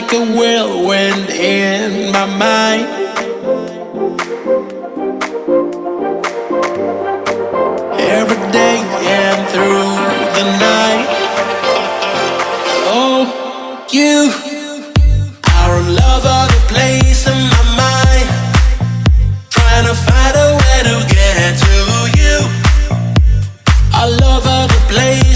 like a whirlwind in my mind. Every day and through the night. Oh, you Our love all the place in my mind. Trying to find a way to get to you. Our love all the place.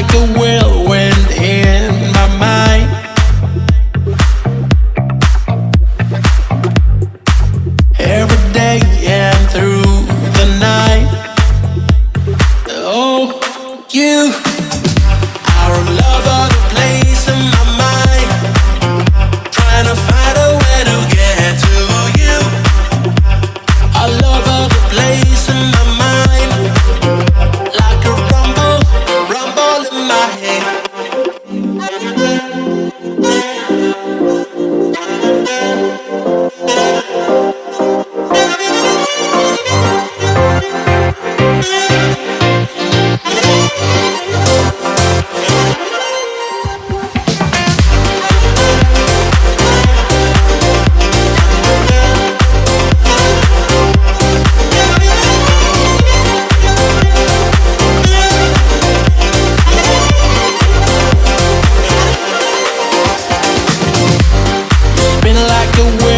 like a whirlwind in my mind. Every day and through the night. Oh, you. like the wind.